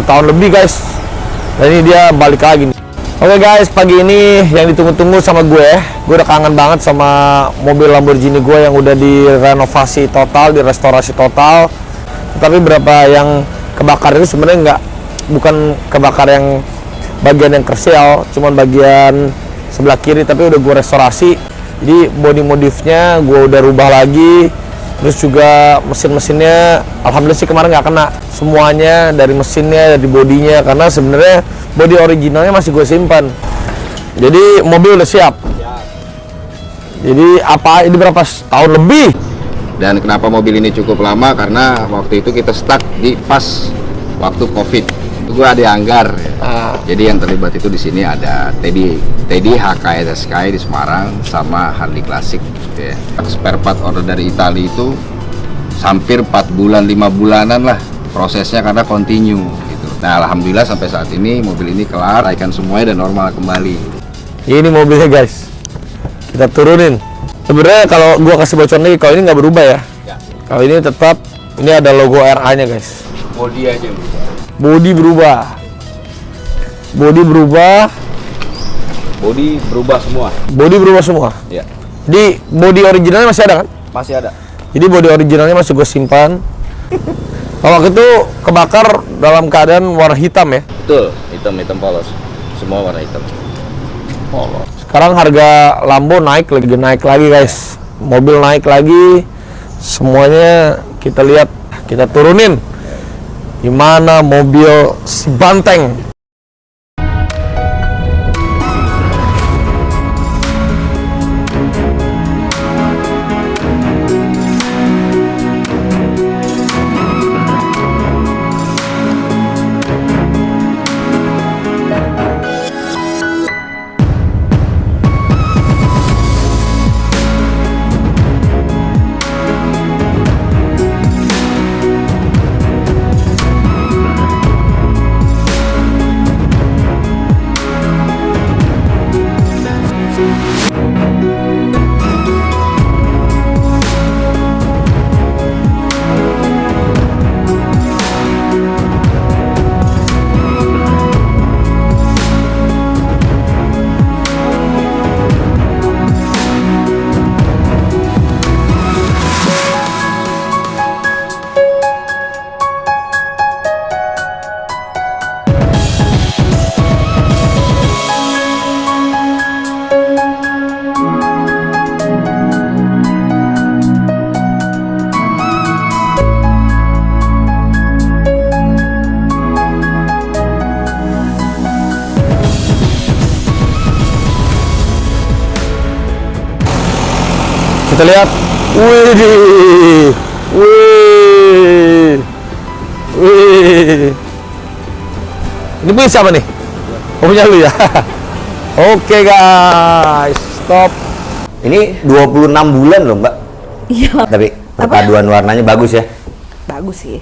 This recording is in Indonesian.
setahun lebih guys dan ini dia balik lagi nih Oke guys, pagi ini yang ditunggu-tunggu sama gue, gue udah kangen banget sama mobil Lamborghini gue yang udah direnovasi total, direstorasi total. Tapi berapa yang kebakar itu sebenarnya nggak, bukan kebakar yang bagian yang kersial, cuman bagian sebelah kiri. Tapi udah gue restorasi, jadi body modifnya gue udah rubah lagi. Terus juga mesin-mesinnya, alhamdulillah sih kemarin nggak kena. Semuanya dari mesinnya, dari bodinya, karena sebenarnya body originalnya masih gue simpan. Jadi mobil udah siap. Jadi apa ini berapa tahun lebih? Dan kenapa mobil ini cukup lama? Karena waktu itu kita stuck di pas waktu covid itu gua ada anggar ya. Ah. jadi yang terlibat itu di sini ada Teddy Teddy HKSSK di Semarang sama Harley Classic gitu ya. Spare part order dari Italia itu hampir 4 bulan 5 bulanan lah prosesnya karena continue gitu. Nah Alhamdulillah sampai saat ini mobil ini kelar ikan semuanya dan normal kembali. Ini mobilnya guys. Kita turunin. Sebenarnya kalau gua kasih bocor lagi kalau ini nggak berubah ya. Kalau ini tetap ini ada logo RA nya guys. Body aja body berubah body berubah body berubah semua body berubah semua ya jadi body originalnya masih ada kan masih ada Jadi body originalnya masih gue simpan. Kalau waktu itu kebakar dalam keadaan warna hitam ya. betul hitam hitam polos semua warna hitam Sekarang harga Lambo naik lagi naik lagi guys. Mobil naik lagi. Semuanya kita lihat, kita turunin. Gimana mobil si Banteng? Kita lihat. Wih. Wih. Wih. Ini punya siapa nih? Oh, punya lu ya. Oke guys, stop. Ini 26 bulan loh mbak Iya, Tapi perpaduan warnanya bagus ya bagus sih.